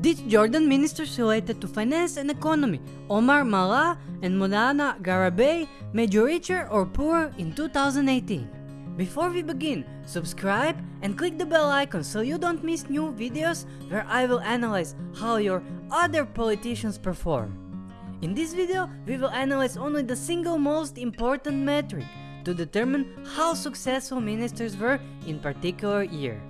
These Jordan ministers related to finance and economy, Omar Malhas and Mothanna Gharaibeh, made you richer or poorer in 2018. Before we begin, subscribe and click the bell icon so you don't miss new videos where I will analyze how your other politicians perform. In this video, we will analyze only the single most important metric to determine how successful ministers were in particular year.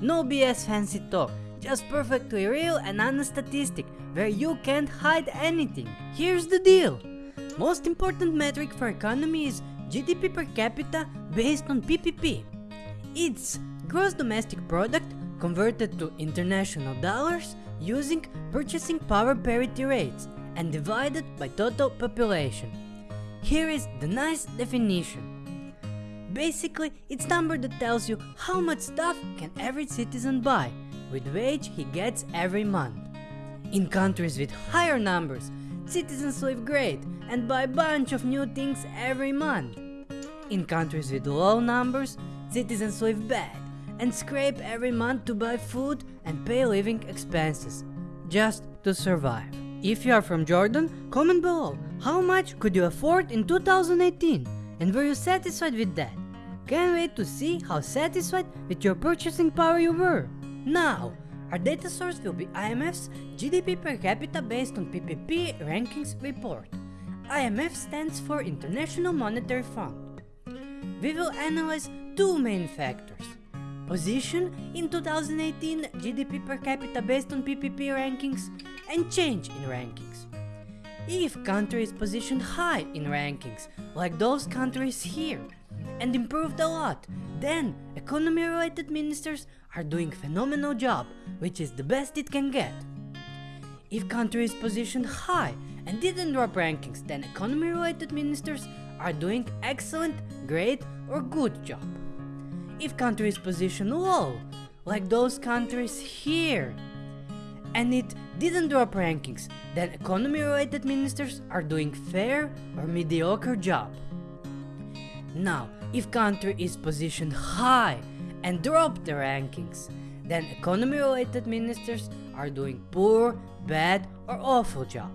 No BS fancy talk, just perfectly real and honest statistic where you can't hide anything. Here's the deal. Most important metric for economy is GDP per capita based on PPP. It's gross domestic product converted to international dollars using purchasing power parity rates and divided by total population. Here is the nice definition. Basically, it's number that tells you how much stuff can every citizen buy with wage he gets every month. In countries with higher numbers, citizens live great and buy a bunch of new things every month. In countries with low numbers, citizens live bad and scrape every month to buy food and pay living expenses, just to survive. If you are from Jordan, comment below how much could you afford in 2018 and were you satisfied with that? Can't wait to see how satisfied with your purchasing power you were. Now, our data source will be IMF's GDP per capita based on PPP rankings report. IMF stands for International Monetary Fund. We will analyze two main factors. Position in 2018 GDP per capita based on PPP rankings and change in rankings. If country is positioned high in rankings, like those countries here, and improved a lot, then economy related ministers are doing phenomenal job, which is the best it can get. If country is positioned high and didn't drop rankings, then economy related ministers are doing excellent, great or good job. If country is positioned low, like those countries here, and it didn't drop rankings, then economy related ministers are doing fair or mediocre job. Now, if country is positioned high and drop the rankings, then economy related ministers are doing poor, bad or awful job.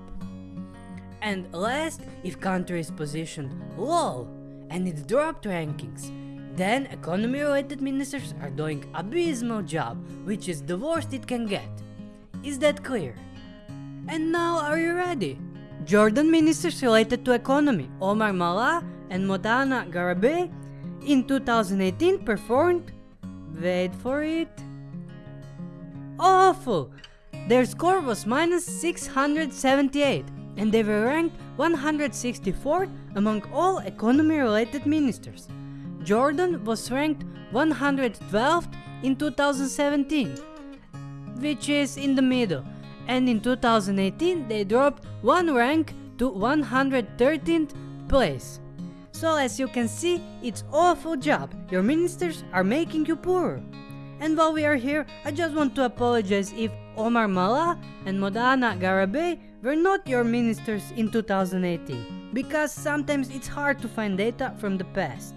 And last, if country is positioned low and it dropped rankings, then economy related ministers are doing abysmal job, which is the worst it can get. Is that clear? And now are you ready? Jordan ministers related to economy, Omar Malhas and Mothanna Gharaibeh, in 2018 performed Wait for it. Awful! Their score was minus 678 and they were ranked 164th among all economy related ministers. Jordan was ranked 112th in 2017, which is in the middle, and in 2018 they dropped one rank to 113th place. So as you can see, it's awful job. Your ministers are making you poor. And while we are here, I just want to apologize if Omar Malhas and Mothanna Gharaibeh were not your ministers in 2018, because sometimes it's hard to find data from the past.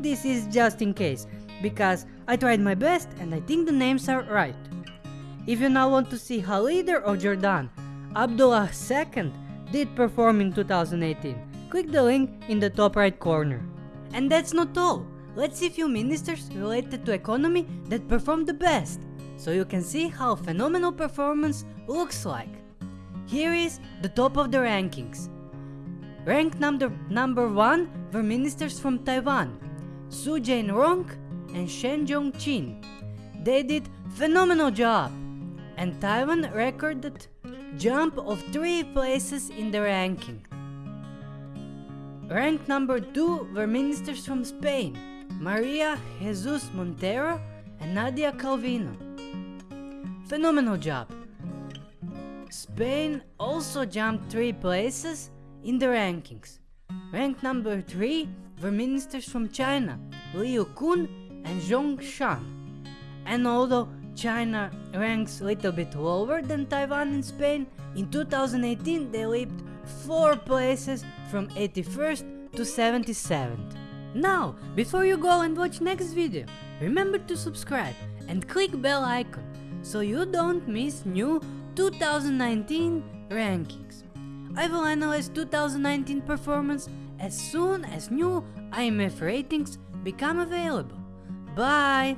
This is just in case, because I tried my best and I think the names are right. If you now want to see how leader of Jordan, Abdullah II, did perform in 2018, click the link in the top right corner. And that's not all. Let's see few ministers related to economy that performed the best, so you can see how phenomenal performance looks like. Here is the top of the rankings. Ranked number, number 1 were ministers from Taiwan, Su Jain-rong and Shen Jong-chin. They did phenomenal job, and Taiwan recorded jump of 3 places in the ranking. Ranked number 2 were ministers from Spain, Maria Jesus Montero and Nadia Calvino. Phenomenal job. Spain also jumped 3 places in the rankings. Ranked number 3 were ministers from China, Liu Kun and Zhong Shan. And although China ranks a little bit lower than Taiwan and Spain, in 2018 they leaped 4 places from 81st to 77th. Now, before you go and watch next video, remember to subscribe and click bell icon so you don't miss new 2019 rankings. I will analyze 2019 performance as soon as new IMF ratings become available. Bye!